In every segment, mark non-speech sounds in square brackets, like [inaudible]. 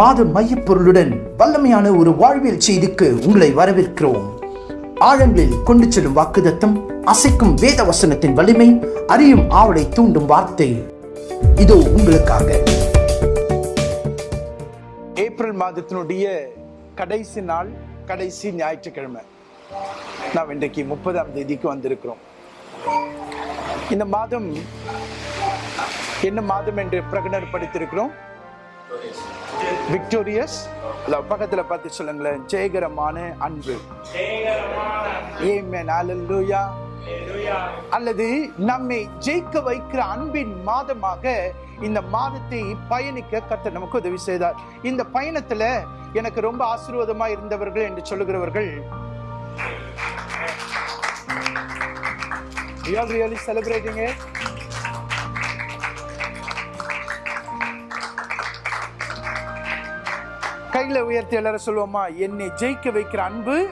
மாத மையப்பொருளுடன் வல்லமையான ஒரு வாழ்வியல் செய்திக்கு உங்களை வரவேற்கிறோம். ஆழங்களில் கொண்டு செல்லும் வாக்குதத்தம் அசைக்கும் வேத வசனத்தின் வலிமை அறியும் ஆவலை தூண்டும் வார்த்தை. இதோ உங்களுக்காக. ஏப்ரல் மாதத்தினுடைய கடைசி நாள் கடைசி ஞாயிற்றுக்கிழமை. நாம் இன்றைக்கு முப்பதாம் தேதிக்கு வந்திருக்கிறோம். இந்த மாதம் என்ன மாதம் என்று பிரகடனப்படுத்தியிருக்கிறோம்? விக்டோரியஸ் பக்கத்துல பார்த்து சொல்லுங்களேன் ஜெயகரமான அன்பு Amen. Hallelujah. அல்லது நம்மை ஜெயிக்க வைக்கிற அன்பின் மாதமாக இந்த மாதத்தை பயணிக்க கர்த்தர் நமக்கு உதவி செய்தார் இந்த பயணத்துல எனக்கு ரொம்ப ஆசீர்வாதமா இருந்தவர்கள் என்று சொல்லுகிறவர்கள் You all really celebrating it? கையில் உயர்த்தி எல்லாரும் சொல்லுவோமா என்னை ஜெயிக்க வைக்கிற அன்பு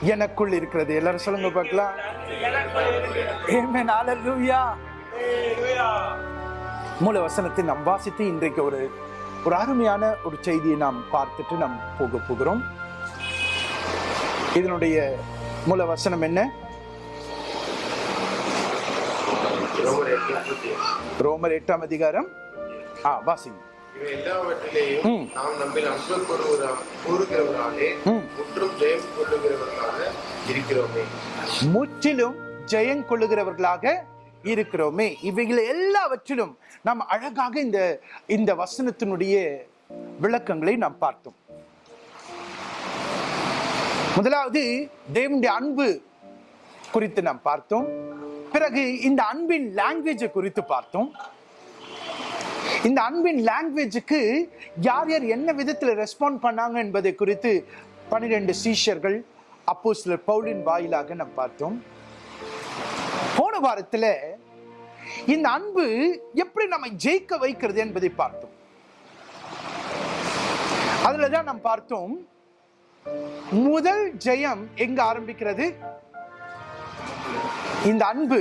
எனக்குள் இருக்கிறது. எல்லாரும் சொல்லுங்க பார்க்கலாம். Amen. Hallelujah. மூல வசனத்தை நாம் வாசித்து இன்றைக்கு ஒரு ஒரு அருமையான ஒரு செய்தியை நாம் பார்த்துட்டு நாம் போக போகிறோம். இதனுடைய மூல வசனம் என்ன? ரோமர் எட்டாம் அதிகாரம். ஆ வாசிங்க. எல்லாவற்றிலேயும் ம். நாம் நம்மில் அன்பு கூறுகிறா கூறுகிறவராலே ம். முற்றும் ஜெயம் கொள்ளுகிறவர்களாக இருக்கிறோமே. முற்றிலும் ஜெயம் கொள்ளுகிறவர்களாக இருக்கிறோமே. இவைகள் எல்லாவற்றிலும் நாம் அழகாக இந்த இந்த வசனத்தினுடைய விளக்கங்களை நாம் பார்த்தோம். முதலாவது தேவனுடைய அன்பு குறித்து நாம் பார்த்தோம். பிறகு இந்த அன்பின் லாங்குவேஜை குறித்து பார்த்தோம். இந்த அன்பின் லாங்குவேஜுக்கு யார் யார் என்ன விதத்தில் ரெஸ்பாண்ட் பண்ணாங்க என்பதை குறித்து பன்னிரெண்டு சீஷர்கள் அப்போ சிலர் பவுலின் வாயிலாக நாம் பார்த்தோம். போன வாரத்தில் இந்த அன்பு எப்படி நம்மை ஜெயிக்க வைக்கிறது என்பதை பார்த்தோம். அதுலதான் நாம் பார்த்தோம் முதல் ஜெயம் எங்க ஆரம்பிக்கிறது? இந்த அன்பு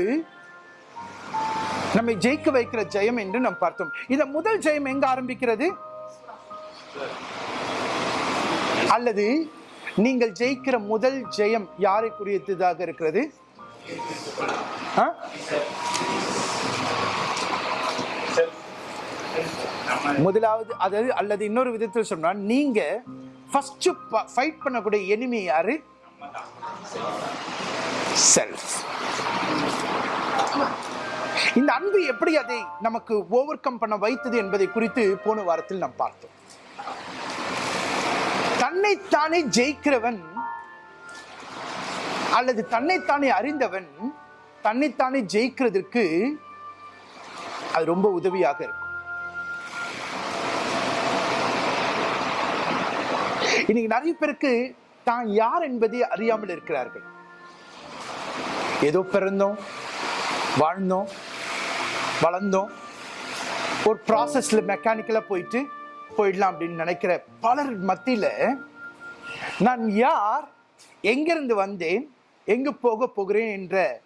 நம்மை ஜெயிக்க வைக்கிற ஜெயம் என்று நாம் பார்த்தோம். இந்த முதல் ஜெயம் எங்க ஆரம்பிக்கிறது? அல்லது நீங்கள் ஜெயிக்கிற முதல் ஜெயம் யாரை குறித்ததாக இருக்கிறது? முதலாவது அதாவது அல்லது இன்னொரு விதத்தில் சொன்னா நீங்க ஃபர்ஸ்ட் ஃபைட் பண்ணக்கூடிய எனிமி யாரு? செல்ஃப் இந்த அன்பு எப்படி அதை நமக்கு ஓவர் கம் பண்ண வைத்தது என்பதை குறித்து போன வாரத்தில் நாம் பார்த்தோம். தன்னைத்தானே ஜெயிக்கிறவன் அல்லது தன்னைத்தானே அறிந்தவன் தன்னைத்தானே ஜெயிக்கிறதுக்கு அது ரொம்ப உதவியாக இருக்கும். இன்னைக்கு நிறைய பேருக்கு தான் யார் என்பதை அறியாமல் இருக்கிறார்கள். ஏதோ பிறந்தோம் வாழ்ந்தோம் வளர்ந்தோம். ஒரு ப்ராசஸ்ல மெக்கானிக்கலாக போயிட்டு போயிடலாம் அப்படின்னு நினைக்கிற பலர் மத்தியில் நான் யார் எங்கிருந்து வந்தேன் எங்கு போக போகிறேன் என்ற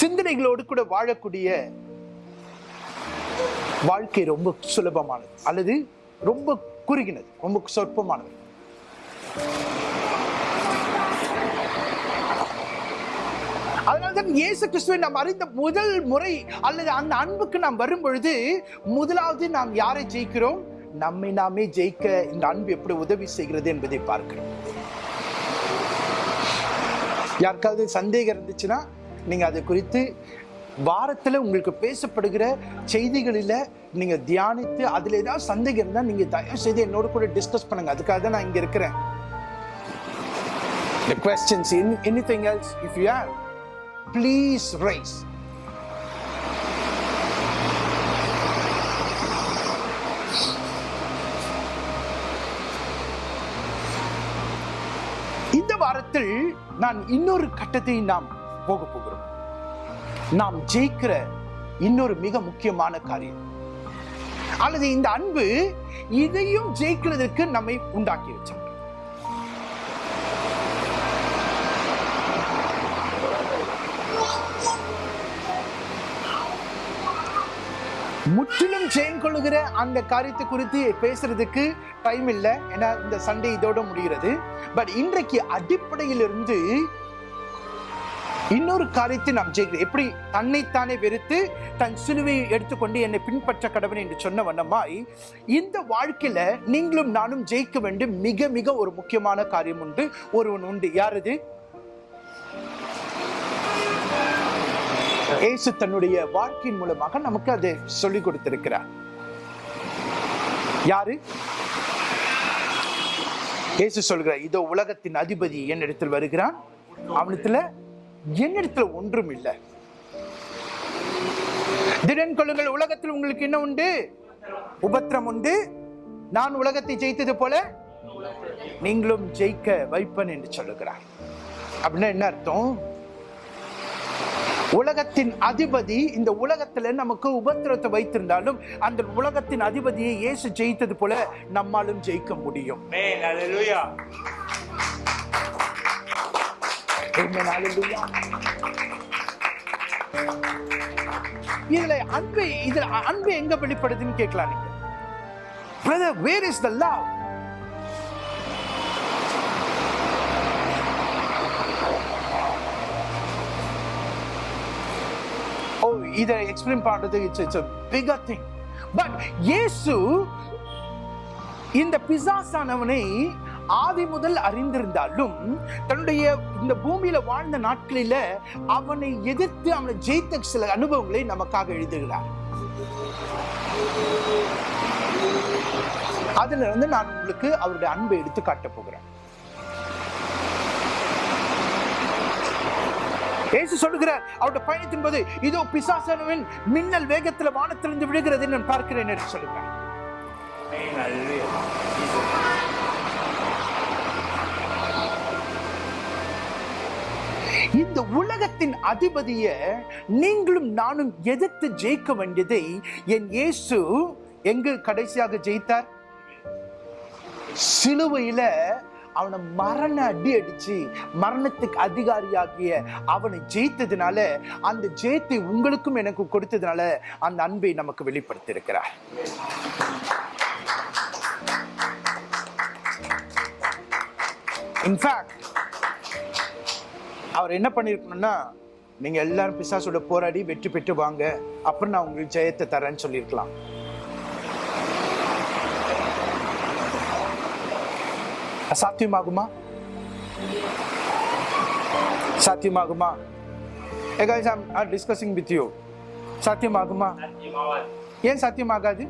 சிந்தனைகளோடு கூட வாழக்கூடிய வாழ்க்கை ரொம்ப சுலபமானது. அல்லது ரொம்ப குறுகினது ரொம்ப சொற்பமானது. கர்த்தன் இயேசு கிறிஸ்துவை நாம் அறிந்த முதல் முறை அல்லது அந்த அன்புக்கு நாம் வரும் பொழுது முதலாவது நாம் யாரை ஜெயிக்கிறோம்? நம்மை நாமே ஜெயிக்க இந்த அன்பு எப்படி உதவி செய்கிறது என்பதை பார்க்கிறோம். யாருக்காவது சந்தேகம் இருந்துச்சுன்னா நீங்க அது குறித்து வாரத்தில் உங்களுக்கு பேசப்படுகிற செய்திகளில் நீங்கள் தியானித்து அதில் ஏதாவது சந்தேகம் இருந்தால் நீங்கள் தயவு செய்து என்னோட கூட டிஸ்கஸ் பண்ணுங்கள் அதுக்காக தான் நான் இங்கே இருக்கிறேன். The questions, any- anything else, if you have, please raise. இந்த வாரத்தில் நான் இன்னொரு கட்டத்தை நாம் போக போகிறோம். நாம் ஜெயிக்கிற இன்னொரு மிக முக்கியமான காரியம். அல்லது இந்த அன்பு இதையும் ஜெயிக்கிறதுக்கு நம்மை உண்டாக்கி வச்சாங்க முற்றிலும் ஜெயம் கொள்ளுகிற அந்த காரியத்தை குறித்து பேசுறதுக்கு டைம் இல்லை. ஏன்னா இந்த சண்டே இதோட முடிகிறது. பட் இன்றைக்கு அடிப்படையிலிருந்து இன்னொரு காரியத்தை நாம் ஜெயிக்கிறோம். எப்படி? தன்னைத்தானே வெறுத்து தன் சிலுவையை எடுத்துக்கொண்டு என்னை பின்பற்ற கடவுள் என்று சொன்ன வண்ணமாய் இந்த வாழ்க்கையில நீங்களும் நானும் ஜெயிக்க வேண்டும். மிக மிக ஒரு முக்கியமான காரியம் உண்டு. ஒருவன் உண்டு. யார் அது? இயேசு தன்னுடைய வாழ்க்கையின் மூலமாக நமக்கு அதை சொல்லிக் கொடுத்திருக்கிறார். யாரு? இயேசு சொல்கிறார் இதோ உலகத்தின் அதிபதி என்னிடத்தில் வருகிறான். அவனத்துல என்னிடத்துல ஒன்றும் இல்லை. திடன் கொள்ளுங்கள் உலகத்தில் உங்களுக்கு என்ன உண்டு? உபத்திரம் உண்டு. நான் உலகத்தை ஜெயித்தது போல நீங்களும் ஜெயிக்க வைப்பன் என்று சொல்லுகிறார். அப்படின்னா என்ன அர்த்தம்? உலகத்தின் அதிபதி இந்த உலகத்துல நமக்கு உபத்திரத்தை வைத்திருந்தாலும் அந்த உலகத்தின் அதிபதியை இயேசு ஜெயித்தது போல நம்மாலும் ஜெயிக்க முடியும். இதுல அன்பு இதுல அன்பு எங்க வெளிப்படுதுன்னு கேட்கலாம் நீங்க. Brother where is the love இதை எக்ஸ்பிளைன் பண்ணுறது it's it's bigger thing but Yesu இந்த பிசாசானவனை ஆதி முதல் அறிந்திருந்தாலும் தன்னுடைய இந்த பூமியில வாழ்ந்த நாட்களில அவனை எதிர்த்து அவனை ஜெயித்த சில அனுபவங்களை நமக்காக எழுதுகிறார். அதுல இருந்து நான் உங்களுக்கு அவருடைய அன்பை எடுத்து காட்ட போகிறேன். இயேசு சொல்லுகிறார் அவருடைய பயணத்தின் போது இதோ பிசாசானவன் மின்னல் வேகத்தில் வானத்திலிருந்து விழுகிறது நான் பார்க்கிறேன் என்று சொல்லுகிறார். இந்த உலகத்தின் அதிபதிய நீங்களும் நானும் எதிர்த்து ஜெயிக்க வேண்டியதை என் இயேசு எங்கு கடைசியாக ஜெயித்தார். சிலுவையில அவனை மரண அடி அடிச்சு மரணத்துக்கு அதிகாரியாகிய அவனை ஜெயித்ததுனால அந்த ஜெயத்தை உங்களுக்கும் எனக்கு கொடுத்ததுனால அந்த அன்பை நமக்கு வெளிப்படுத்தி இருக்கிறார் இன்ஃபேக்ட் அவர் என்ன பண்ணிருக்கணும்னா நீங்க எல்லாரும் பிசாசோட போராடி வெற்றி பெற்று வாங்க. அப்புறம் நான் உங்களுக்கு ஜெயத்தை தரேன்னு சொல்லியிருக்கலாம். சாத்தியமாகுமா சாத்தியமாகுமா? Hey guys, I'm, I'm discussing with you. சாத்தியமாகுமா? ஏன் சாத்தியமாகாது?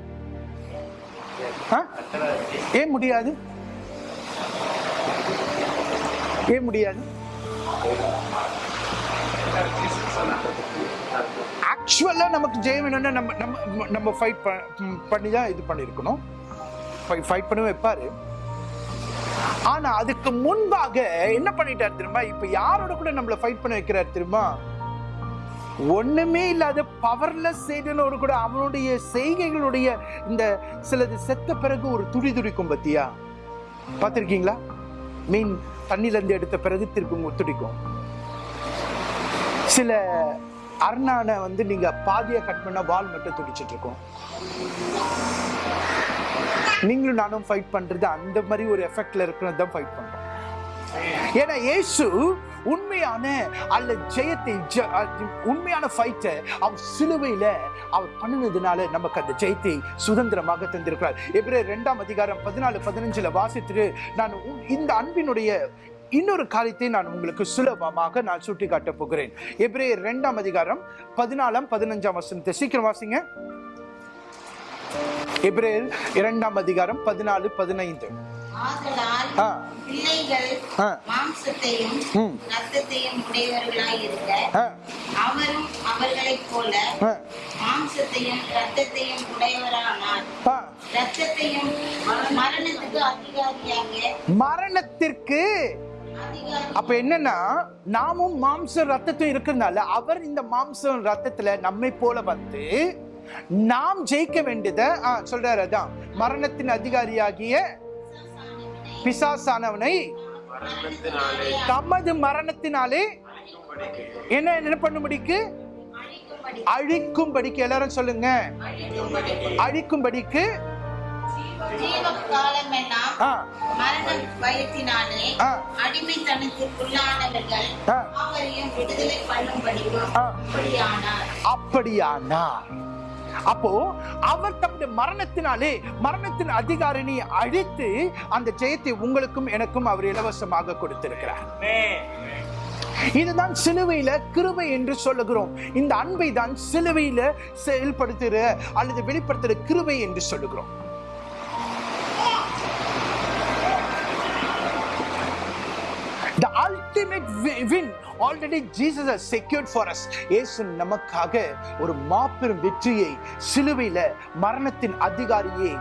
ஆ? ஏன் முடியாது? ஏன் முடியாது? ஆக்சுவலாக நமக்கு ஜெயம் வேணும்னா நம்ம நம்ம நம்ம ஃபைட் பண்ணி தான் இது பண்ணியிருக்கணும். ஃபைட் பண்ணவே வைப்பாரு ஆனா அதுக்கு முன்பாக என்ன பண்ணிட்டார் தெரியுமா? இப்ப யாரோட கூட நம்மள ஃபைட் பண்ண வைக்கிறார் தெரியுமா? ஒண்ணுமே இல்லாத பவர்லெஸ் செய்தனோடு கூட அவனுடைய செய்கைகளுடைய இந்த சிலது செத்த பிறகு ஒரு துடி துடிக்கும் பத்தியா? பார்த்துருக்கீங்களா? மீன் தண்ணிலேருந்து எடுத்த பிறகு திருப்பி துடிக்கும் சில அர்ணானை வந்து நீங்க பாதியாக கட் பண்ண வால் மட்டும் துடிச்சிட்டு இருக்கோம். நீங்களும் நானும் ஃபைட் பண்றது அந்த மாதிரி ஒரு எஃபெக்ட்ல இருக்கிறது தான் ஃபைட் பண்றோம். ஏன்னா இயேசு உண்மையான அல்ல ஜெயத்தை உண்மையான ஃபைட்டை அவர் சிலுவையில் அவர் பண்ணினதுனால நமக்கு அந்த ஜெயத்தை சுதந்திரமாக தந்திருக்கிறார். எபிரேயர் ரெண்டாம் அதிகாரம் பதினாலு பதினஞ்சில் வாசித்துட்டு நான் இந்த அன்பினுடைய இன்னொரு காரியத்தை நான் உங்களுக்கு சுலபமாக நான் சுட்டி காட்டப் போகிறேன். எப்படி ரெண்டாம் அதிகாரம் பதினாலாம் பதினஞ்சாம் வசனத்தை சீக்கிரம் வாசிங்க. எபிரேயர் இரண்டாம் அதிகாரம் பதினாலு பதினைந்து. பிள்ளைகள். மாம்சத்தையும். ரத்தத்தையும் உடையவர்களாய் இருக்க அவரும் அவர்களைப் போல ஆ, மாம்சத்தையும் ரத்தத்தையும் உடையவரானார் ஆ. ரத்தத்தையும் மரணத்துக்கு அதிகாரியாக மரணத்திற்கு அப்ப என்னன்னா நாமும் மாம்சம் ரத்தத்தும் இருக்கிறதுனால அவர் இந்த மாம்சம் ரத்தத்துல நம்மை போல வந்து நாம் ஜெயிக்க வேண்டியத சொல்றாரு அதான். மரணத்தின் அதிகாரியாகிய பிசாசானவனை தமது மரணத்தினாலே என்ன என்ன பண்ணும்படிக்கு? அழிக்கும்படிக்கு. எல்லாரும் சொல்லுங்க. அழிக்கும்படிக்கு. ஜீவ அப்போ அவர் தம்முடைய மரணத்தினாலே மரணத்தின் அதிகாரினை அழித்து அந்த ஜெயத்தை உங்களுக்கும் எனக்கும் அவர் இலவசமாக கொடுத்திருக்கிறார். இதுதான் சிலுவையில கிருபை என்று சொல்லுகிறோம். இந்த அன்பை தான் சிலுவையில செயல்படுத்துகிற அல்லது வெளிப்படுத்துகிற கிருபை என்று சொல்லுகிறோம். Ultimate win already Jesus secured Jesus has secured இயேசு நமக்காக ஒரு மாபெரும் வெற்றியை சிலுவையில மரணத்தின் அதிகாரியை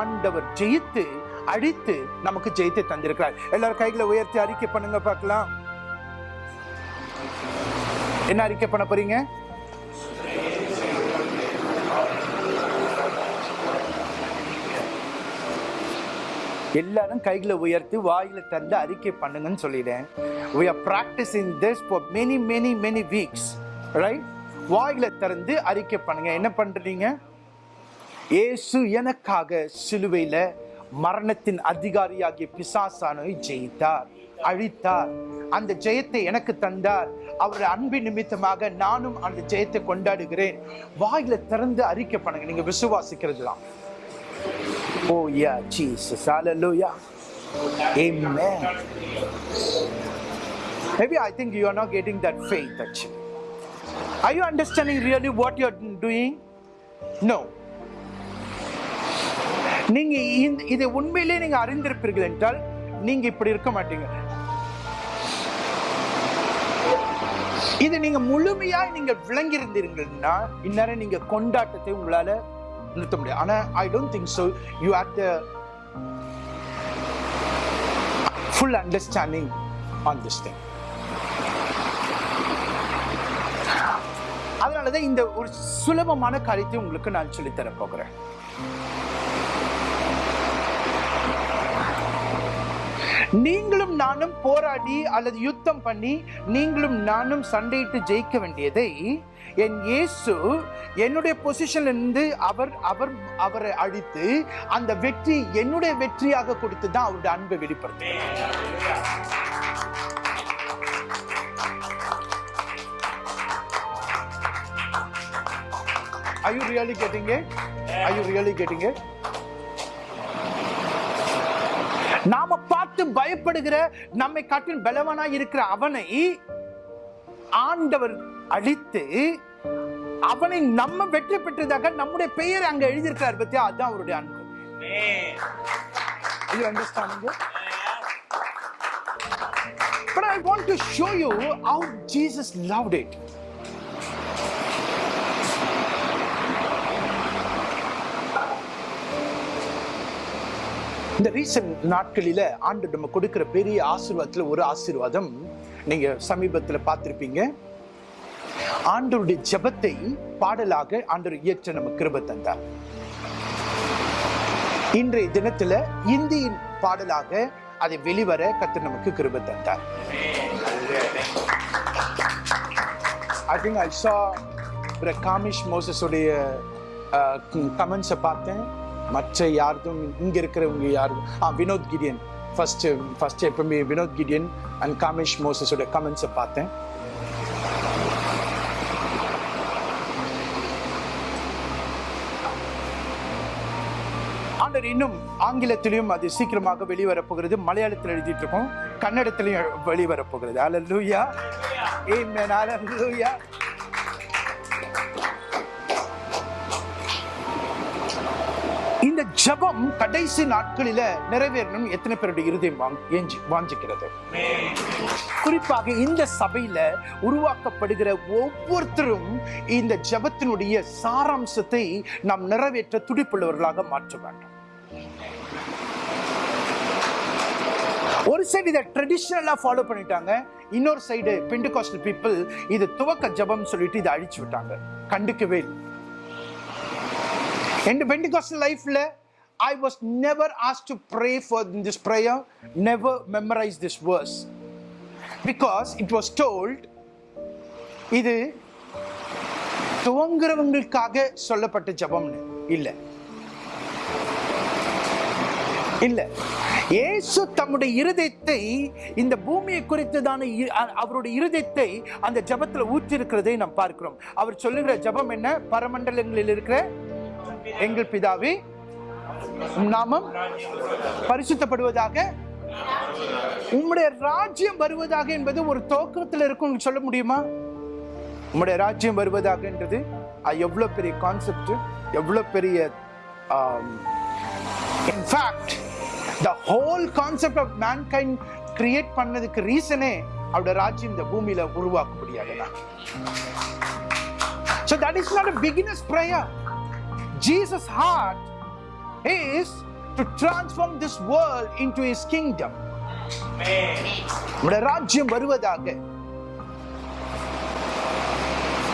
ஆண்டவர் ஜெயித்து அழித்து நமக்கு ஜெயித்து தந்திருக்கிறார். எல்லாரும் கைகளை உயர்த்தி அறிக்கை பண்ணுங்க பார்க்கலாம். என்ன அறிக்கை பண்ண போறீங்க? எல்லாரும் கைகளை உயர்த்தி வாயில தந்து அறிக்கை பண்ணுங்கன்னு சொல்லிட்டேன். We are practicing this for many many many weeks right? வாயில திறந்து அறிக்கை பண்ணுங்க. என்ன பண்றீங்க? இயேசு எனக்காக சிலுவையில மரணத்தின் அதிகாரியாகிய பிசாசானை ஜெயித்தார் அழித்தார். அந்த ஜெயத்தை எனக்கு தந்தார். அவருடைய அன்பின் நிமித்தமாக நானும் அந்த ஜெயத்தை கொண்டாடுகிறேன். வாயில திறந்து அறிக்கை பண்ணுங்க. நீங்க விசுவாசிக்கிறது தான் Oh yeah, Jesus. Hallelujah. Amen. Maybe I think you are not getting that faith actually. Are you understanding really what you're doing? No. நீங்க இதை உண்மையிலே நீங்க அறிந்திருப்பீர்கள் என்றால் நீங்க இப்படி இருக்க மாட்டீங்க இது நீங்க முழுமையாய் நீங்க விளங்கியிருந்தீர்கள்னா இந்நேரம் நீங்க கொண்டாட்டத்தை உங்களால நிறுத்த முடியும் ஆனால் I don't think so you have the full understanding on this thing அதனாலதான் இந்த ஒரு சுலபமான காரியத்தை உங்களுக்கு நான் சொல்லித் தர போகிறேன். நீங்களும் நானும் போராடி அல்லது யுத்தம் பண்ணி நீங்களும் நானும் சண்டையிட்டு ஜெயிக்க வேண்டியதை என் இயேசு என்னுடைய பொசிஷன்ல இருந்து அவர் அவர் அவரை அழித்து அந்த வெற்றி என்னுடைய வெற்றியாக கொடுத்து தான் அவருடைய அன்பை வெளிப்படுத்து Are you really getting it? Are you really getting it? நாம பார்த்து பயப்படுகிற நம்மை காட்டில் பலவனாய் இருக்கிற அவனை ஆண்டவர் அழித்து அவனை நம்ம வெற்றி பெற்றதாக நம்முடைய பெயர் அங்க எழுதியிருக்கிறார் பத்தியா அதுதான் அவருடைய அன்பு you understanding? But I want to show you how Jesus loved it. இந்த ரீசன்ட் நாட்களில் ஆண்டு நம்ம கொடுக்குற பெரிய ஆசீர்வாதத்தில் ஒரு ஆசீர்வாதம் நீங்கள் சமீபத்தில் பார்த்துருப்பீங்க. ஆண்டருடைய ஜெபத்தை பாடலாக ஆண்டர் இயற்ற நம்ம கிருப தந்தார். இன்றைய தினத்துல இந்தியின் பாடலாக அதை வெளிவர கத்து நமக்கு கிருப தந்தார். ஐ திங்க் ஐ சா காமிஷ் மோசஸுடைய கமெண்ட்ஸை பார்த்தேன். மற்ற யாருக்கும் இங்கே இருக்கிறவங்க யாரும் ஆ வினோத் கிடியன் ஃபஸ்ட்டு ஃபஸ்ட் எப்பவுமே வினோத் கிடியன் அண்ட் காமேஷ் மோசஸோட கமெண்ட்ஸை பார்த்தேன். ஆண்டர் இன்னும் ஆங்கிலத்திலையும் அது சீக்கிரமாக வெளிவரப்போகிறது. மலையாளத்தில் எழுதிட்டு இருக்கோம். கன்னடத்திலையும் வெளிவரப்போகிறது. Alleluia alleluia Amen. இந்த ஜெபம் கடைசி நாட்களில நிறைவேறணும். எத்தனை பேருடைய இருதயம் வாங்- வாஞ்சிக்கிறது குறிப்பாக இந்த சபையில உருவாக்கப்படுகிற ஒவ்வொருத்தரும் இந்த ஜெபத்தினுடைய சாராம்சத்தை நாம் நிறைவேற்ற துடிப்புள்ளவர்களாக மாற்ற வேண்டும். ஒரு சைடு இதை ட்ரெடிஷ்னலாக ஃபாலோ பண்ணிட்டாங்க. இன்னொரு சைடு பெண்டிகாஸ்டல் பீப்புள் இது துவக்க ஜபம் சொல்லிட்டு இதை அழிச்சு விட்டாங்க. கண்டுக்கவே இல்லை. In the Pentecostal life, I was never asked to pray for this prayer, never this this because it was told இது துவங்குறவங்களுக்காக சொல்லப்பட்ட ஜெபம்னு. இல்லை. இல்லை. இயேசு தம்முடைய இருதயத்தை இந்த பூமியை குறித்ததான இ- அவருடைய இருதயத்தை அந்த ஜபத்தில் ஊற்றிருக்கிறதை நாம் பார்க்கிறோம். அவர் சொல்லுகிற ஜெபம் என்ன? பரமண்டலங்களில் இருக்கிற எங்கள் பிதாவே உம் நாமம் பரிசுத்தப்படுவதாக உம்முடைய ராஜ்யம் வருவதாக என்பது ஒரு தோக்கத்தில் இருக்கும் சொல்ல முடியுமா உம்முடைய ராஜ்யம் வருவதாகன்றது அது எவ்வளவு பெரிய கான்செப்ட் எவ்வளவு பெரிய in fact the whole concept of mankind create பண்ணதுக்கு ரீசனே அவருடைய ராஜ்யம் இந்த பூமியில உருவாக்கும்படியாக So that is not a beginner's prayer. Jesus' heart is to transform this world into his kingdom. நம்முடைய ராஜ்யம் வருவதாக.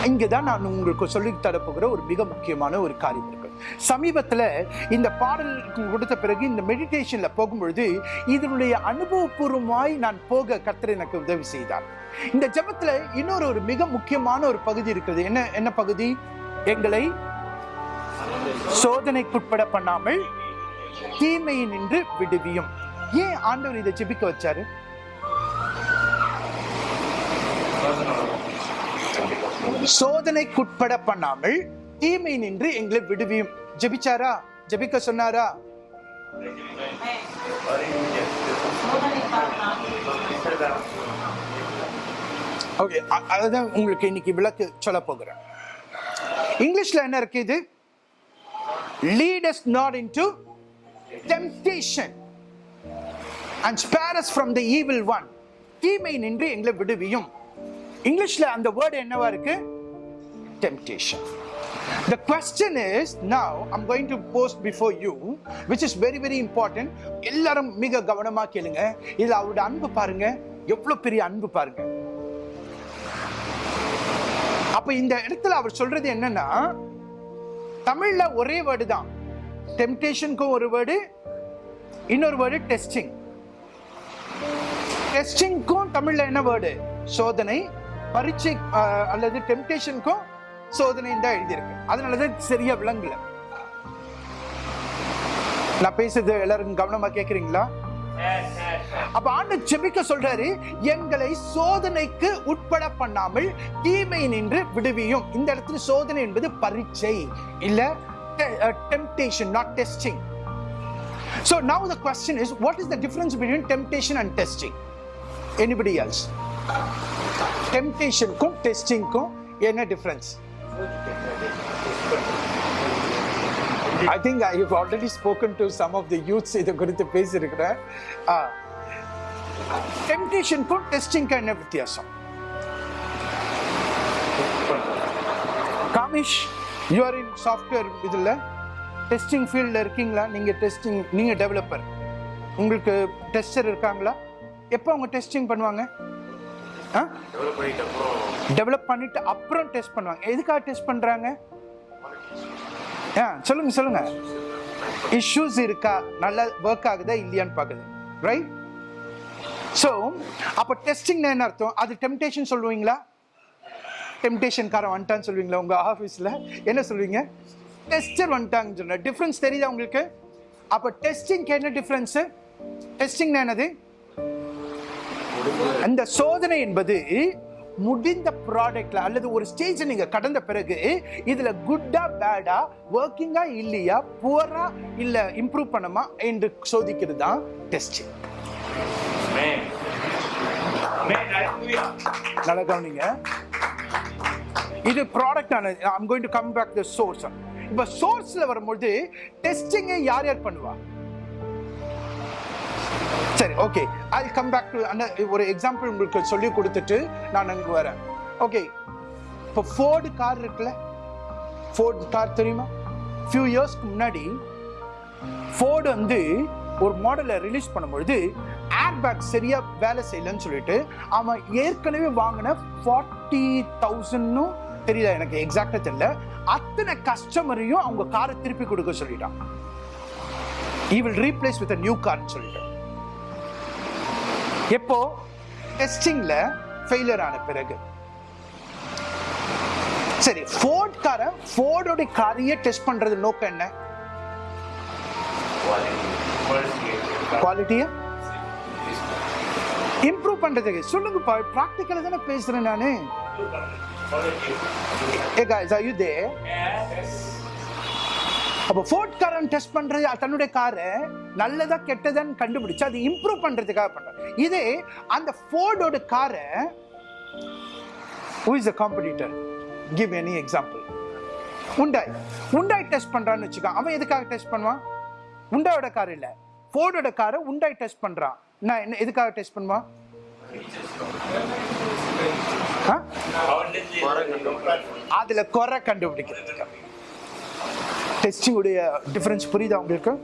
இங்கதான் நான் உங்களுக்கு சொல்லி தரப்போகிற ஒரு மிக முக்கியமான ஒரு காரியம் இருக்கு. சமீபத்தில் இந்த பாடல் கொடுத்த பிறகு இந்த மெடிடேஷன்ல போகும்பொழுது இதனுடைய அனுபவபூர்வமாய் நான் போக கர்த்தர் எனக்கு உதவி செய்தார். இந்த ஜெபத்துல இன்னொரு ஒரு மிக முக்கியமான ஒரு பகுதி இருக்குது என்ன என்ன பகுதி? எங்களை சோதனைக்குட்பட பண்ணாமல் தீமையை நின்று விடுவியும். ஏன் ஆண்டவர் இதை ஜெபிக்க வச்சாரு? சோதனைக்குட்பட பண்ணாமல் தீமை நின்று எங்களை விடுவியும். ஜெபிச்சாரா? ஜெபிக்க சொன்னாரா? ஓகே அதுதான் உங்களுக்கு இன்னைக்கு விளக்கு சொல்ல போகிறேன். இங்கிலீஷ்ல என்ன இருக்கு இது? Lead us not into temptation and spare us from the evil one தீமை நின்று எங்களை விடுவியும் இங்கிலீஷ்ல அந்த வேர்டு என்னவா இருக்கு temptation the question is now i'm going to post before you which is very very important எல்லாரும் மிக கவனமா கேளுங்க இதுல அவருடைய அன்பு பாருங்க எவ்வளவு பெரிய அன்பு பாருங்க அப்ப இந்த இடத்துல அவர் சொல்றது என்னன்னா தமிழ்ல ஒரே வேர்டு தான். டெம்டேஷனுக்கும் ஒரு வேர்டு இன்னொரு வேர்டு டெஸ்டிங் டெஸ்டிங்க்கும் தமிழ்ல என்ன வேர்டு சோதனை பரீட்சை அல்லது டெம்டேஷனுக்கும் சோதனை தான் எழுதியிருக்கு. அதனாலதான் சரியா விளங்கல. நான் பேசுறது எல்லாரும் கவனமா கேக்குறீங்களா? அப்ப ஆண்டு செபிக்க சொல்றாரு எங்களை சோதனைக்கு உட்பட பண்ணாமல் தீமை நின்று விடுவியும் இந்த இடத்துல சோதனை என்பது பரீட்சை இல்ல temptation not testing So now the question is, what is the difference between temptation and testing? Anybody else? Temptation-க்கும் testing-க்கும் என்ன difference? I think I have already spoken to some of the youths இது குறித்து பேசியிருக்கிறேன். டெம்டேஷனுக்கும் டெஸ்டிங்க்கும் என்ன வித்தியாசம்? Kamesh you are in software இதில் டெஸ்டிங் ஃபீல்டில் இருக்கீங்களா? நீங்கள் டெஸ்டிங் நீங்கள் டெவலப்பர் உங்களுக்கு டெஸ்டர் இருக்காங்களா? எப்போ அவங்க டெஸ்டிங் பண்ணுவாங்க? டெவலப் பண்ணிட்டு அப்புறம் டெஸ்ட் பண்ணுவாங்க. எதுக்காக டெஸ்ட் பண்ணுறாங்க ஆ சொல்லுங்க சொல்லுங்க. இஷ்யூஸ் இருக்கா? நல்லா ஒர்க் ஆகுதா இல்லையான்னு பார்க்குது ரைட் ஸோ அப்போ டெஸ்டிங் என்ன அர்த்தம்? அது டெம்டேஷன் சொல்லுவீங்களா? டெம்டேஷன்காரன் வந்துட்டான்னு சொல்லுவீங்களா உங்கள் ஆஃபீஸில் என்ன சொல்லுவீங்க? டெஸ்டர் வந்துட்டாங்கன்னு சொன்ன டிஃப்ரென்ஸ் தெரியுதா உங்களுக்கு? அப்போ டெஸ்டிங்க்கு என்ன டிஃப்ரென்ஸு டெஸ்டிங் என்னது? அந்த சோதனை என்பது முடிந்த ப்ராடக்ட்ல அல்லது ஒரு ஸ்டேஜ் நீங்க கடந்த பிறகு இதுல குட்டா பேடா ஒர்க்கிங்கா இல்லையா புவரா இல்ல இம்ப்ரூவ் பண்ணுமா என்று சோதிக்கிறது தான் டெஸ்டிங் நல்லா கவனிங்க. இது ப்ராடக்ட் ஆனது. I'm going to come back the source இப்போ சோர்ஸில் வரும்பொழுது டெஸ்டிங்கை யார் யார் பண்ணுவா? சரி okay I come back to ஒரு எக்ஸாம்பிள் உங்களுக்கு சொல்லி கொடுத்துட்டு நான் அங்கே வரேன். ஓகே இப்போ ஃபோர்டு கார் இருக்குல்ல? ஃபோர்டு கார் தெரியுமா? ஃபியூ இயர்ஸ்க்கு முன்னாடி ஃபோர்டு வந்து ஒரு மாடலை ரிலீஸ் பண்ணும்பொழுது ஏர் பேக் சரியாக வேலை செய்யலன்னு சொல்லிட்டு அவன் ஏற்கனவே வாங்கின ஃபார்ட்டி தௌசண்ட்னும் தெரியல எனக்கு எக்ஸாக்டாக தெரியல. அத்தனை கஸ்டமரையும் அவங்க காரை திருப்பி கொடுக்க சொல்லிட்டான். He will replace with a new கார்னு சொல்லிட்டு. எப்போ? டெஸ்டிங்ல ஃபெயிலியர் ஆன பிறகு. சரி ஃபோர்ட் கார ஃபோர்டோட காரையே டெஸ்ட் பண்றது நோக்கம் என்ன? குவாலிட்டியை இம்ப்ரூவ் பண்றதுக்கு. சொல்லுங்க ப்ராக்டிக்கலா தானே பேசுறேன் நானு. Hey guys are you there? அப்போ ஃபோர்ட் காரன் டெஸ்ட் பண்றது அது தன்னுடைய காரை நல்லதா கெட்டதான்னு கண்டுபிடிச்சு அது இம்ப்ரூவ் பண்றதுக்காக பண்றாங்க இதே அந்த ஃபோர்டோட காரை who is the competitor? Give any example. உண்டாய் உண்டாய் டெஸ்ட் பண்றான்னு வச்சுக்கோ அவன் எதுக்காக டெஸ்ட் பண்ணுவான்? உண்டாயோட கார் இல்ல. ஃபோர்டோட காரை உண்டாய் டெஸ்ட் பண்றான். நான் என்ன எதுக்காக டெஸ்ட் பண்ணுவான்? அதுல குறை கண்டுபிடிக்கிறதுக்கு. டெஸ்டிங் உடைய டிஃபரன்ஸ் புரியுதா உங்களுக்கு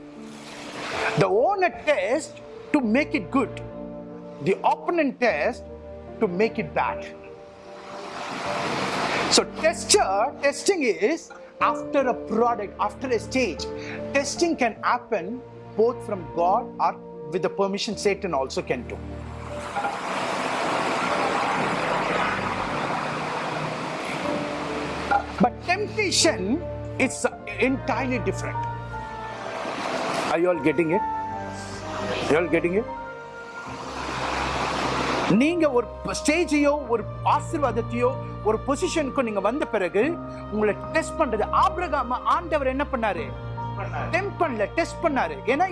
the owner test to make it good the opponent test to make it bad so tester testing is after a product after a stage testing can happen both from god or with the permission satan also can do but temptation It's entirely different. Are you all getting it? You all getting it? நீங்க ஒரு ஸ்டேஜையோ ஒரு ஆசீர்வாதத்தையோ ஒரு பொசிஷனுக்கோ நீங்க வந்த பிறகு உங்களை test பண்றது ஆபிரகாம ஆண்டவர் என்ன பண்ணாரு? டெம்ப் பண்ணல டெஸ்ட் பண்ணாரு. ஏன்னா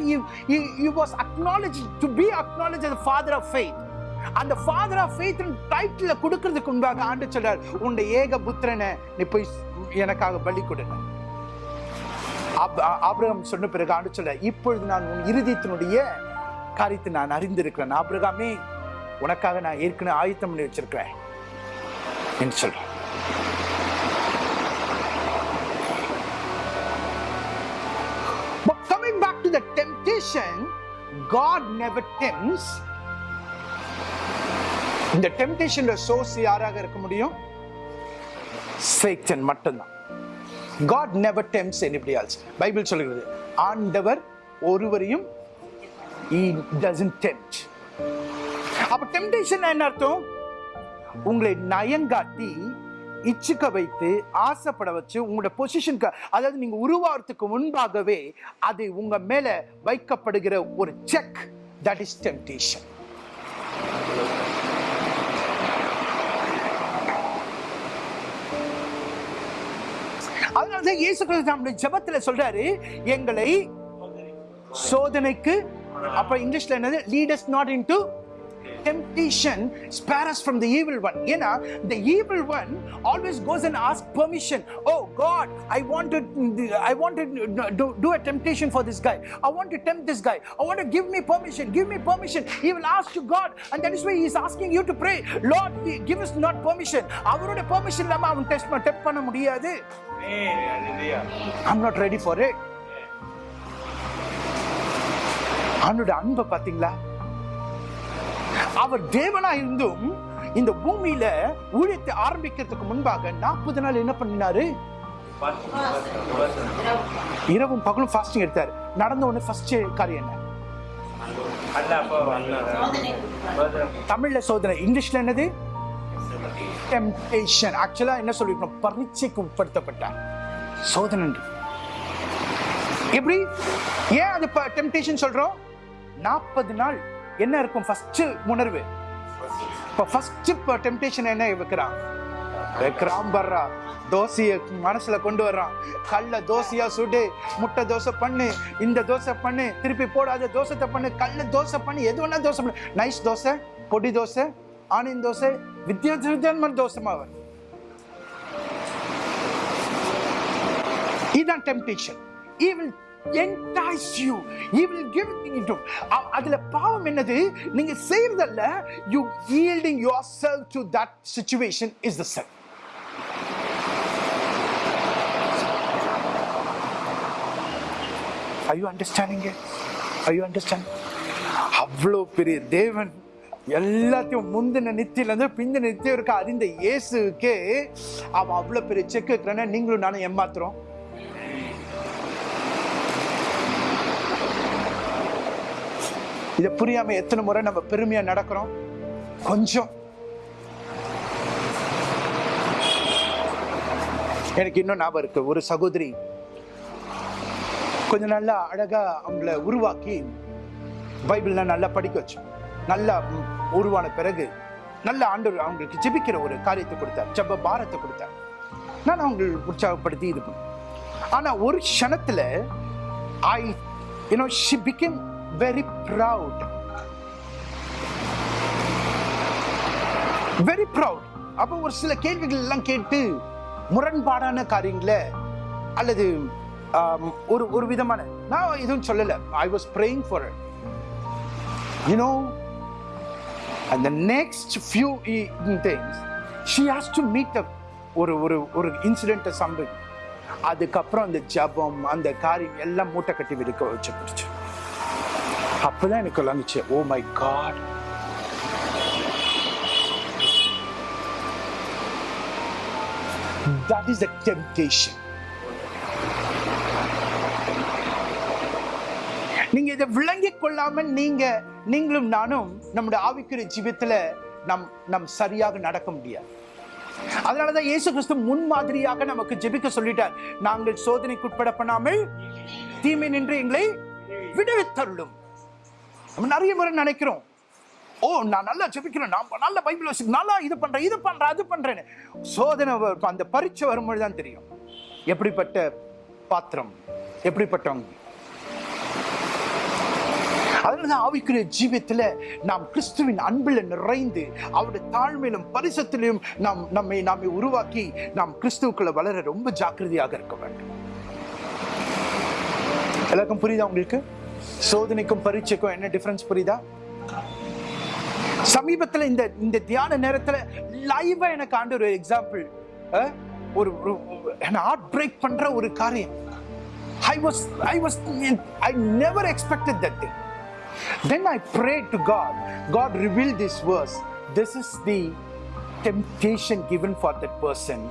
he was acknowledge to be acknowledge as the father of அந்த ஃபாதர் ஆஃப் ஃபெய்த் டைட்டில் கொடுக்கறதுக்கு முன்பாக ஆண்டு சொல்றார் உன்னுடைய ஏக புத்திரனை நீ போய் எனக்காக பலி கொடுங்க. ஆபிரகாம் சொன்ன பிறகு ஆண்டு சொல்ல இப்பொழுது நான் உன் இறுதித்தினுடைய காரியத்தை நான் அறிந்திருக்கிறேன். ஆபிரகாமே உனக்காக நான் ஏற்கனவே ஆயத்தம் பண்ணி வச்சிருக்கிறேன். என்று சொல்றேன் coming back to the temptation, God never tempts. இந்த டெம்டேஷன் சோர்ஸ் யாராக இருக்க முடியும்? சேட்டன் மட்டும்தான். God never tempts anybody else. Bible சொல்கிறது ஆண்டவர் ஒருவரையும் he doesn't tempt. அப்ப டெம்டேஷன் என்ன அர்த்தம் உங்களை நயங்காட்டி இச்சுக்க வைத்து ஆசைப்பட வச்சு உங்களோட பொசிஷனுக்கு அதாவது நீங்க உருவாகிறதுக்கு முன்பாகவே அது உங்க மேல வைக்கப்படுகிற ஒரு செக் தட் இஸ் டெம்டேஷன் அதுதான் இயேசு கிறிஸ்து நம்முடைய ஜபத்தில் சொல்றாரு. எங்களை சோதனைக்கு அப்ப இங்கிலீஷ்ல என்னது? Lead us not in into temptation spare us from the evil one ஏன்னா the evil one always goes and asks permission oh god i want to i want to do, do a temptation for this guy i want to tempt this guy i want to give me permission give me permission he will ask to god and that is why he is asking you to pray lord give us not permission அவரோட permission இல்லாம அவன் test test பண்ண முடியாது i'm not ready for it அவனோட அன்பை பார்த்தீங்களா அவர் தேவனா இருந்தும் இந்த பூமியில ஊழியத்தை ஆரம்பிக்கிறதுக்கு முன்பாக நாற்பது நாள் என்ன பண்ணினாரு? இரவும் பகலும் ஃபாஸ்டிங் எடுத்தார். நடந்த உடனே ஃபர்ஸ்ட் காரியம் என்ன? தமிழ்ல சோதனை. இங்கிலீஷ்ல என்னது? டெம்டேஷன் ஆக்சுவலா என்ன சொல்லிருக்கணும் பரீட்சைக்கு உட்படுத்தப்பட்டார். சோதனை எப்படி? ஏன் அது டெம்டேஷன் சொல்றோம்? நாற்பது நாள் என்ன இருக்கும் ஃபஸ்ட்டு உணர்வு? இப்போ ஃபஸ்ட்டு இப்போ டெம்டேஷன் என்ன வைக்கிறான்? வைக்கிறான் வர்றான் தோசையை மனசில் கொண்டு வர்றான். கல்ல தோசையாக சுடு முட்டை தோசை பண்ணு இந்த தோசை பண்ணு திருப்பி போடாத தோசத்தை பண்ணு கல்ல தோசை பண்ணு எது வேணால் தோசை பண்ணு. நைஸ் தோசை பொடி தோசை ஆனியன் தோசை வித்தியாச வித்தியாசமான தோசை மாவு. இதுதான் temptation he entice you. He will give it. To அதுல பாவம் என்னது? நீங்க செய்யறதல்ல you yielding yourself to that situation is the sin. Are you understanding it? Are you understanding? அவ்வளோ பெரிய தேவன் எல்லாத்தையும் முந்தின நித்தியிலேருந்து பிந்தின நித்தியம் இருக்க அறிந்த இயேசுக்கே அவன் அவ்வளோ பெரிய செக் இருக்கிறேன்னா நீங்களும் நானும் ஏமாத்துறோம். இதை புரியாம எத்தனை முறை நம்ம பெருமையா நடக்கிறோம்? கொஞ்சம். எனக்கு இன்னும் ஞாபகம் இருக்கு. ஒரு சகோதரி கொஞ்சம் நல்லா அழகா அவங்கள உருவாக்கி பைபிள்லாம் நல்லா படிக்க வச்சோம் நல்லா உருவான பிறகு நல்ல ஆண்டு அவங்களுக்கு ஜெபிக்கிற ஒரு காரியத்தை கொடுத்தார். ஜெப பாரத்தை கொடுத்தார். நான் அவங்களை உற்சாகப்படுத்தி இது பண்ணேன். ஆனா ஒரு க்ஷணத்தில் I you know she became very proud very proud அப்போ ஒரு சில கேள்விகள் எல்லாம் கேட்டு முரண்பாடான காரியங்களை அல்லது ஒரு ஒரு விதமான நான் எதுவும் சொல்லலை. I was praying for you know அந்த next few things she has to meet up ஒரு ஒரு ஒரு இன்சிடென்ட்டை சம்பவம். அதுக்கப்புறம் அந்த ஜபம் அந்த காரியம் எல்லாம் மூட்டை கட்டி விடுக்க வச்சு அப்பதான் எனக்கு விளங்குச்சு ஓ my God That is the temptation. நீங்க இதை விளங்கிக் கொள்ளாம நீங்க நீங்களும் நானும் நம்முடைய ஆவிக்குரிய ஜீவியத்துல நம் நம் சரியாக நடக்க முடியாது. அதனாலதான் இயேசு கிறிஸ்து முன்மாதிரியாக நமக்கு ஜெபிக்க சொல்லிட்டார். நாங்கள் சோதனைக்குட்பட பண்ணாமல் தீமை நின்று எங்களை விடுவித்தருளும். நம்ம நிறைய முறை நினைக்கிறோம். ஓ நான் நல்லா ஜெபிக்கிறேன். நான் நல்ல பைபிள் வச்சு நல்லா இது பண்ணுறேன் இது பண்ணுறேன் அது பண்ணுறேன்னு சோதனை அந்த பரீட்சை வரும்பொழுது தான் தெரியும். எப்படிப்பட்ட பாத்திரம் எப்படிப்பட்டவங்க? அதனாலதான் ஆவிக்குரிய ஜீவியத்துல நாம் கிறிஸ்துவின் அன்பில் நிறைந்து அவருடைய தாழ்மையிலும் பரிசத்திலும் நாம் நம்மை நாமே உருவாக்கி நாம் கிறிஸ்துவுக்குள்ள வளர ரொம்ப ஜாக்கிரதையாக இருக்க வேண்டும். எல்லாருக்கும் புரியுதா உங்களுக்கு? சோதனைக்கும் பரீட்சைக்கும் என்ன டிஃபரன்ஸ் புரியுதா? சமீபத்துல இந்த இந்த தியான நேரத்துல லைவாக எனக்கு ஆண்டு ஒரு எக்ஸாம்பிள் ஒரு ஹார்ட் பிரேக் பண்ற ஒரு காரியம். I was I was I never expected that thing then I pray to God God reveal this where's this is the temptation given for that person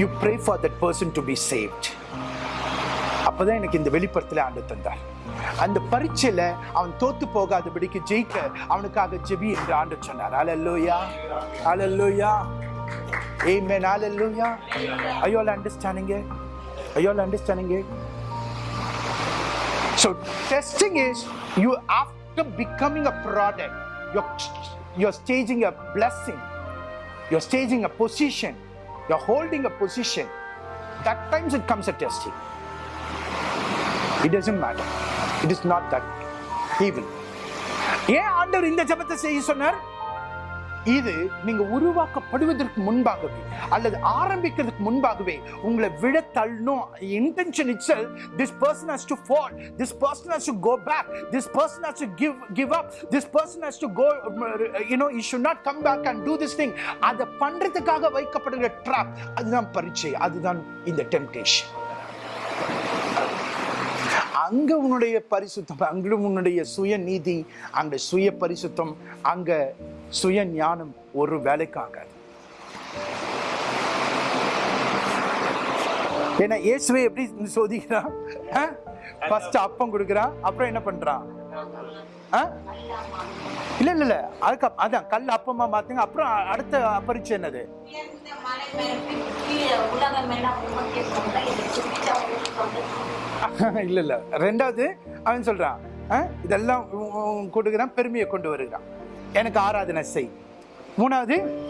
you pray for that person to be saved அப்போதான் எனக்கு இந்த வெளிப்படத்தில் ஆண்டு தந்தார். அந்த பரீட்சையில அவன் தோத்து போகாதபடிக்கு ஜெயிக்க அவனுக்காக ஜெபி என்று ஆண்டு சொன்னார் அலல்லோயா அலல்லோயா Amen. Hallelujah. Are you all understanding it? Are you all understanding it? So testing is you after becoming a product, you're you're staging a blessing, you're staging a position, you're holding a position. That times it comes a testing. It doesn't matter. It is not that evil. ஏன் ஆண்டவர் இந்த ஜெபத்தை செய்ய சொன்னார்? இது நீங்க உருவாக்கப்படுவதற்கு முன்பாகவே அல்லது ஆரம்பிக்கிறதுக்கு முன்பாகவே உங்களை விட தள்ளணும் intention it's this person has to fall this person has to go back this person has to give give up this person has to go you know you should not come back and do this thing அதை பண்றதுக்காக வைக்கப்படுகிற drop அதுதான் பரீட்சை அதுதான் இந்த temptation அங்க உன்னுடைய பரிசுத்தம் அங்கும் உன்னுடைய சுய நீதி அங்க சுய பரிசுத்தம் அங்க சுய ஞானம் ஒரு வேலைக்காக ஏன்னா இயேசுவை எப்படி சோதிக்கிறான்? ஃபர்ஸ்ட் அப்பம் கொடுக்குறான் அப்புறம் என்ன பண்றான்? ஆ? இல்ல இல்ல இல்ல. அதுக்கு அதான் கல் அப்பமா மாத்துங்க அப்புறம் அடுத்த பரீட்சை என்னது? இல்லை [laughs] இல்லை. இல்ல இல்ல ரெண்டாவது அவன் சொல்றான் ஆ, இதெல்லாம் கொடுக்குறான் பெருமையை கொண்டு வருகிறான். எனக்கு ஆராதனை செய். மூணாவது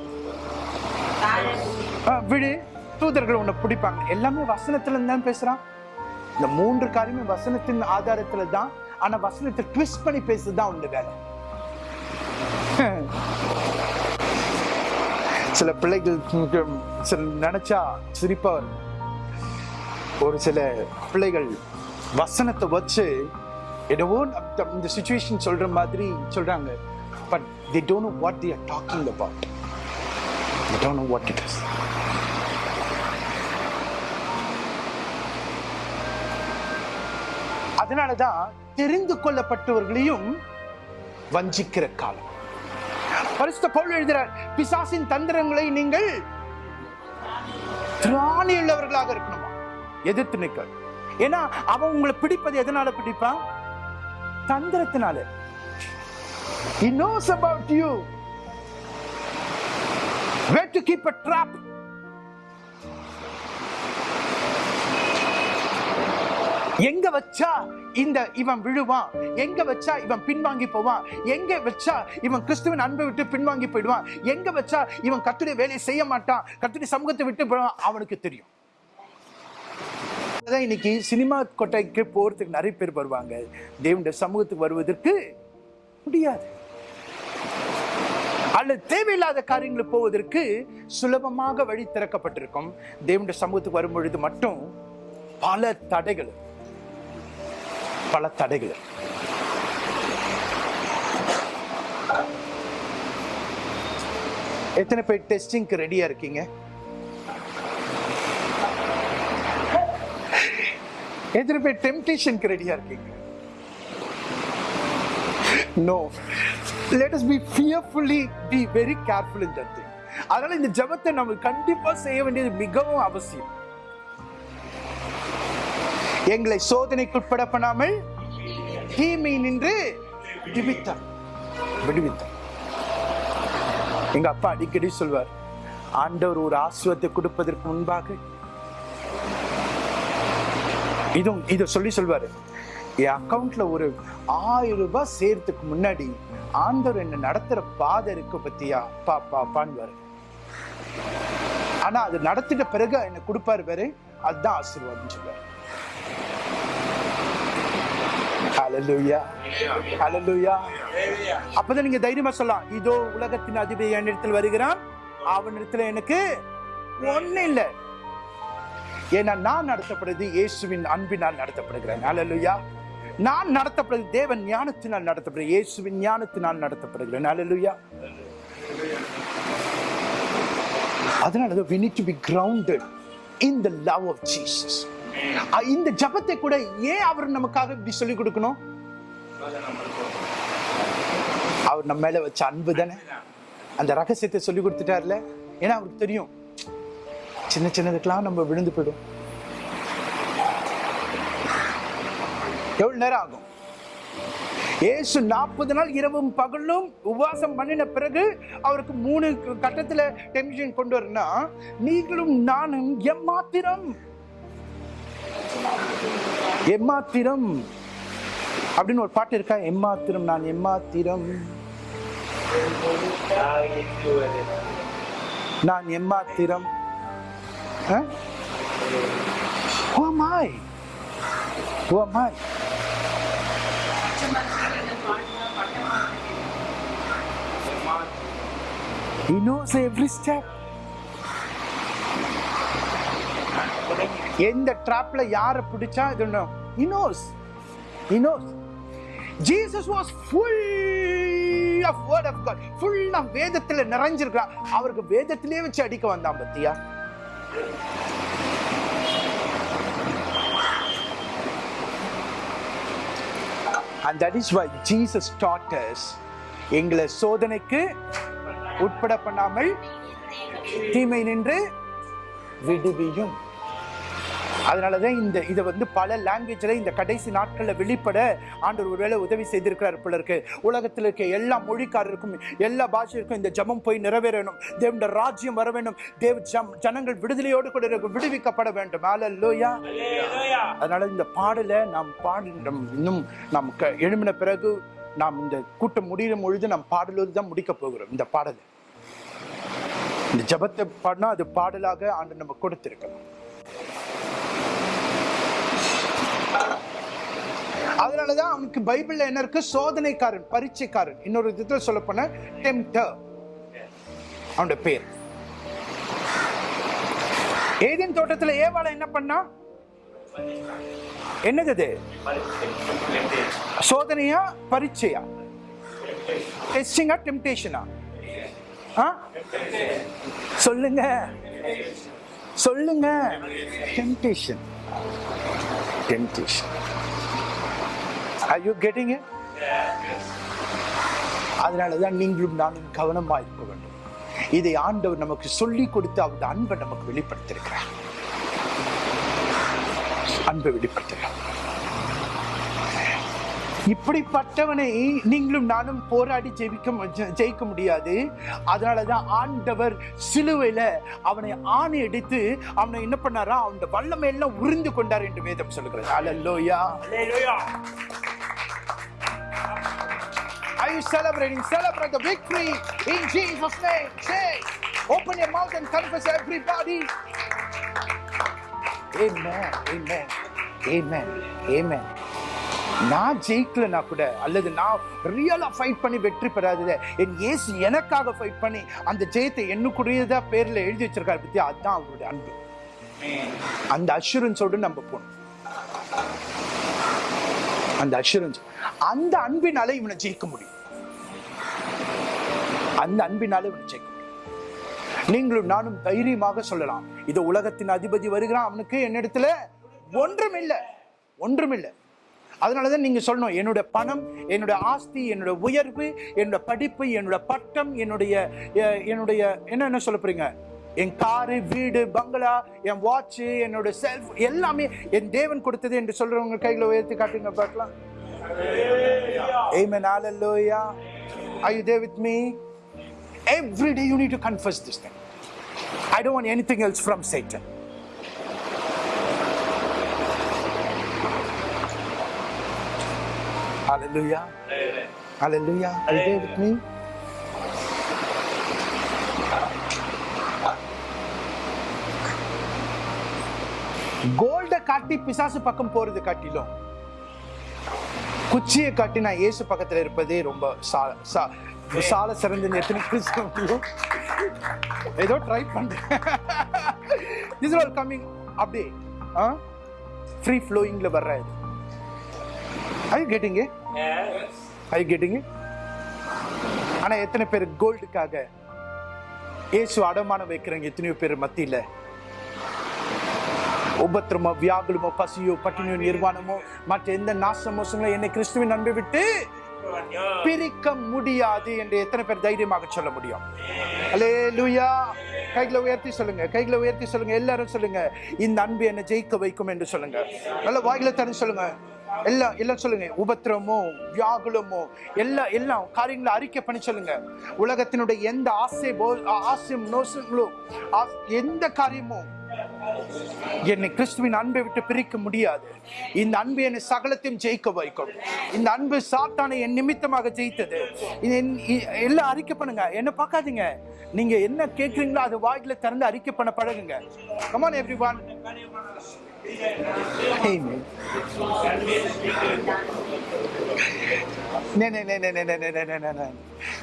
விடு தூதர்கள் உன்னை பிடிப்பாங்க. எல்லாமே வசனத்துல தான் பேசுறான். இந்த மூன்று காரியமே வசனத்தின் ஆதாரத்துல தான் ஆனா வசனத்தை ட்விஸ்ட் பண்ணி பேசுதான் உண்டு வேலை. [laughs] சில பிள்ளைகள் நினைச்சா சிரிப்பா வரும். ஒரு சில பிள்ளைகள் வசனத்தை வச்சு என்னவோ இந்த சுச்சுவேஷன் சொல்ற மாதிரி சொல்றாங்க. But they don't what they are talking about they don't what know what it is. அதனாலதான் தெரிந்து கொள்ளப்பட்டவர்களையும் வஞ்சிக்கிற காலம். பரிசுத்த பவுல் எழுதுறார் பிசாசின் தந்திரங்களை நீங்கள் திராணி உள்ளவர்களாக இருக்கணும். எதிர்த்து நிற்க. ஏன்னா அவன் உங்களை பிடிப்பது எதனால பிடிப்பான் தந்திரத்தினால. He knows about you. Where to keep a trap. எங்க வச்சா இந்த இவன் விழுவான்? எங்க வச்சா இவன் பின்வாங்கி போவான்? எங்க வச்சா இவன் கிறிஸ்துவின் அன்பை விட்டு பின்வாங்கி போயிடுவான்? எங்க வச்சா இவன் கத்துடைய வேலையை செய்ய மாட்டான்? கத்துடைய சமூகத்தை விட்டு போடுவான் அவனுக்கு தெரியும். தான் இன்னைக்கு சினிமா கொட்டைக்கு போகிறதுக்கு நிறைய பேர் வருவாங்க. தேவனுடைய சமூகத்துக்கு வருவதற்கு முடியாது. அல்லது தேவையில்லாத காரியங்களுக்கு போவதற்கு சுலபமாக வழி திறக்கப்பட்டிருக்கும். தேவனுடைய சமூகத்துக்கு வரும் பொழுது மட்டும் பல தடைகள் பல தடைகள். எத்தனை பேர் டெஸ்டிங்க்கு ரெடியாக இருக்கீங்க? எத்தனை பேர் டெம்டேஷனுக்கு ரெடியா இருக்கீங்க? No let us be fearfully be very careful in that அதனால இந்த ஜெபத்தை நம்ம கண்டிப்பா செய்ய வேண்டியது மிகவும் அவசியம். எங்களை சோதனைக்கு உட்பட பண்ணாமல் தீமை நின்று விடுவித்தார். விடுவித்தார். எங்க அப்பா அடிக்கடி சொல்வார் ஆண்டவர் ஒரு ஆசுவத்தை கொடுப்பதற்கு முன்பாக இதுவும் இதை சொல்லி சொல்வாரு. என் அக்கௌண்ட்ல ஒரு ஆயிரம் ரூபாய் சேர்த்துக்கு முன்னாடி ஆண்டவர் என்ன நடத்துற பாதை இருக்கு பத்தியா? பா பாப்பான்னு ஆனா அது நடத்திட்ட பிறகு என்ன கொடுப்பாரு பேரு அதுதான் ஆசீர்வாதம் சொல்லுவாரு அப்பதான் நீங்க தைரியமா சொல்லலாம். இதோ உலகத்தின் அதிபதி என்னிடத்தில் வருகிறான். அவனிடத்துல எனக்கு ஒண்ணு இல்லை. ஏன்னா நான் நடத்தப்படுறது இயேசுவின் அன்பினால் நடத்தப்படுகிறேன். அலலுயா நான் நடத்தப்படுறது தேவன் ஞானத்தினால் நடத்தப்படுகிறேன் இயேசுவின் ஞானத்தினால் நடத்தப்படுகிறேன். அலலுயா அதனால we need to be grounded in the love of Jesus. இந்த ஜபத்தை கூட ஏன் அவர் நமக்காக இப்படி சொல்லிக் கொடுக்கணும்? அவர் நம்ம மேல வச்ச அன்பு தானே? அந்த ரகசியத்தை சொல்லி கொடுத்துட்டார்ல? ஏன்னா அவருக்கு தெரியும். சின்ன சின்னதுக்கெல்லாம் நம்ம விழுந்து போயிடும் எவ்வளவு நேரம் ஆகும்? ஏசு நாற்பது நாள் இரவும் பகலும் உபவாசம் பண்ணின பிறகு அவருக்கு மூணு கட்டத்தில் டென்ஷன் கொண்டு வரனா நீங்களும் நானும் எம்மாத்திரம். எம்மாத்திரம். அப்படின்னு ஒரு பாட்டு இருக்கா? எம்மாத்திரம் நான் எம்மாத்திரம். நான் எம்மாத்திரம். Huh? Who am I? Who am I? He knows every step. எந்த ட்ராப்ல யாரை பிடிச்சா இது He knows He knows. Jesus was full of word of God full of வேதத்தில் நிறைஞ்சிருக்கிறார் அவருக்கு வேதத்திலே வச்சு அடிக்க வந்தான் பத்தியா And that is why Jesus taught us எங்களை சோதனைக்கு உட்பட பண்ணாமல் தீமை நின்று விடுவியும். அதனாலதான் இந்த இதை வந்து பல லாங்குவேஜ்ல இந்த கடைசி நாட்கள்ல வெளிப்பட ஆண்டவர் ஒருவேளை உதவி செய்திருக்கிறார் போல இருக்கு. உலகத்தில் இருக்க எல்லா மொழிக்காரருக்கும் எல்லா பாஷைக்கும் இந்த ஜெபம் போய் நிறைவேறணும். தேவனுடைய ராஜ்யம் வர வேண்டும். தேவ ஜம்- ஜனங்கள் விடுதலையோடு கூட இருக்க- விடுவிக்கப்பட வேண்டும். அல்லேலூயா அதனால இந்த பாடலை நாம் பாடினோம். இன்னும் நாம் க- எழும்பின பிறகு நாம் இந்த கூட்டம் முடியும் பொழுது நாம் பாடலோடு தான் முடிக்க போகிறோம். இந்த பாடலை. இந்த ஜெபத்தை பாடினா அது பாடலாக ஆண்டு நம்ம கொடுத்திருக்கணும். அதனாலதான் அவனுக்கு பைபிள்ல என்ன இருக்கு? சோதனைக்காரன் பரீட்சைக்காரன். இன்னொரு விதத்தில் சொல்ல போன டெம்டர். அவனுடைய பேர். ஏதேன் தோட்டத்தில் ஏவாள என்ன பண்ணா? என்னது சோதனையா பரீட்சையா? டெஸ்டிங்கா டெம்டேஷனா சொல்லுங்க. சொல்லுங்க. Temptation temptation are you getting it அதனால தான் நீங்களும் நானும் கவனமாக இருக்க வேண்டும். இதை ஆண்டவர் நமக்கு சொல்லி கொடுத்து அவருடைய அன்பை நமக்கு வெளிப்படுத்திருக்கிறார் அன்பை வெளிப்படுத்துகிறார் இப்படிப்பட்டவனை நீங்களும் நானும் போராடி ஜெயிக்க ஜெயிக்க முடியாது. அதனாலதான் ஆண்டவர் சிலுவையில அவனை ஆணி எடுத்து அவனை என்ன பண்ணாரா அவனோட வல்லமை எல்லாம் உறிந்து கொண்டார் என்று வேதம் சொல்லுகிறது. அலல்லோயா Are you celebrating? Celebrate the victory in Jesus' name. Say, open your mouth and confess everybody. Amen. Amen. Amen. Amen. நான் ஜெயிக்கலனா கூட அல்லது நான் ரியலாக ஃபைட் பண்ணி வெற்றி பெறாதது என் இயேசு எனக்காக ஃபைட் பண்ணி அந்த ஜெயத்தை என்னக்குரியதாக பேரில் எழுதி வச்சிருக்காரு பற்றி அதுதான் அவருடைய அன்பு அந்த அஷூரன்ஸோடு நம்ம போகணும் அந்த அஷூரன்ஸ் அந்த அன்பினால இவனை ஜெயிக்க முடியும். அந்த அன்பினால இவனை ஜெயிக்க முடியும். நீங்களும் நானும் தைரியமாக சொல்லலாம். இது உலகத்தின் அதிபதி வருகிறான் அவனுக்கு என்னிடத்துல ஒன்றுமில்லை. ஒன்றுமில்லை. அதனாலதான் நீங்க சொல்லணும் என்னோட பணம் என்னோட ஆஸ்தி என்னோட உயர்வு என்னோட படிப்பு என்னோட பட்டம் என்னுடைய என்னுடைய என்ன என்ன சொல்ல போறீங்க? என் காரு வீடு பங்களா என் வாட்சு என்னோட செல்ஃப் எல்லாமே என் தேவன் கொடுத்தது என்று சொல்றவங்க கைகளை உயர்த்தி காட்டுங்க பார்க்கலாம். Amen. Hallelujah. Are you there with me? Every day you need to confess this thing. I don't want anything else from Satan. Hallelujah. Hallelujah. Are you there with me? கோல்ட காட்டி பிசாசு பக்கம் போறது காட்டிலும் குச்சியை காட்டி நான் இயேசு பக்கத்துல இருப்பதே ரொம்ப சால சிறந்த எத்தனை சொல்ல முடியும் ஏதோ ட்ரை பண்றேன். திஸ் ஆல் கம்மிங் அப்படியே ஃப்ரீ ஃப்ளோயிங்ல வர்ற இது. ஐ கெட்டிங். ஐ கெட்டிங் ஆனா எத்தனை பேர் கோல்டுக்காக இயேசு அடமானம் வைக்கிறவங்க எத்தனையோ பேர் மத்தியில உபத்திரமோ வியாகுலமோ பசியோ பட்டினியோ நிர்வாணமோ மற்ற எந்த நாச மோசங்களோ என்னை கிறிஸ்துவின் நம்பி விட்டு பிரிக்க முடியாது என்று எத்தனை பேர் தைரியமாக சொல்ல முடியும்? அல்லேலூயா கைகளை உயர்த்தி சொல்லுங்க கைகளை உயர்த்தி சொல்லுங்க எல்லாரும் சொல்லுங்க இந்த அன்பு என்னை ஜெயிக்க வைக்கும் என்று சொல்லுங்க. நல்ல வாயில தனி சொல்லுங்க. எல்லாம் எல்லாம் சொல்லுங்க உபத்திரமோ வியாகுலமோ எல்லா எல்லாம் காரியங்களை அறிக்கை பண்ணி சொல்லுங்க. உலகத்தினுடைய எந்த ஆசை போ- ஆசையும் நோசங்களும் எந்த காரியமும் என்னை கிறிஸ்துவின் அன்பை விட்டு பிரிக்க முடியாது. இந்த அன்பு என்னை சகலத்தையும் ஜெயிக்க வைக்கும். இந்த அன்பு சாத்தானை என் நிமித்தமாக ஜெயித்தது. இது என்- இ- எல்லாம் அறிக்கை பண்ணுங்க. என்ன பார்க்காதீங்க. நீங்க என்ன கேட்குறீங்களோ அது வாயில திறந்து அறிக்கை பண்ண பழகுங்க. கமான் எவ்ரி ஒன்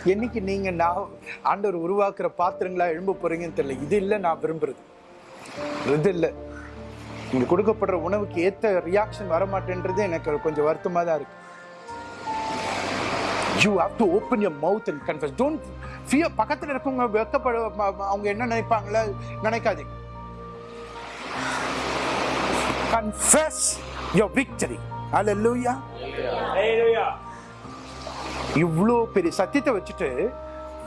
என்னைக்கு நீங்க நான் ஆண்டவர் உருவாக்குற பாத்திரங்களா எழும்ப போறீங்கன்னு தெரியல. இது இல்லை நான் விரும்புறது. இது இல்லை. இங்க கொடுக்கப்படுற உணவுக்கு ஏத்த ரியாக்ஷன் வர மாட்டேன்றது எனக்கு கொஞ்சம் வருத்தமா தான் இருக்கு. You have to open your mouth and confess don't fear பக்கத்துல இருக்கவங்க வெக்கப்பட அவங்க என்ன நினைப்பாங்களா நினைக்காதீங்க. Confess your victory Hallelujah. இவ்வளோ பெரிய சத்தியத்தை வச்சுட்டு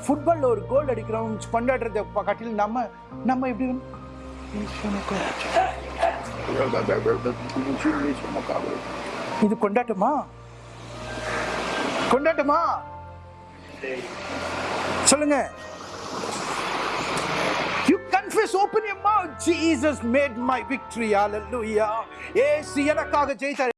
ஃபுட்பால்ல ஒரு கோல் அடிக்கிறோம் கொண்டாடுறத காட்டிலும் நம்ம நம்ம எப்படி இது கொண்டாட்டமா கொண்டாட்டமா சொல்லுங்க You confess, open your mouth. Jesus made my victory. Hallelujah. ஏசு எனக்காக ஜெயித்தார்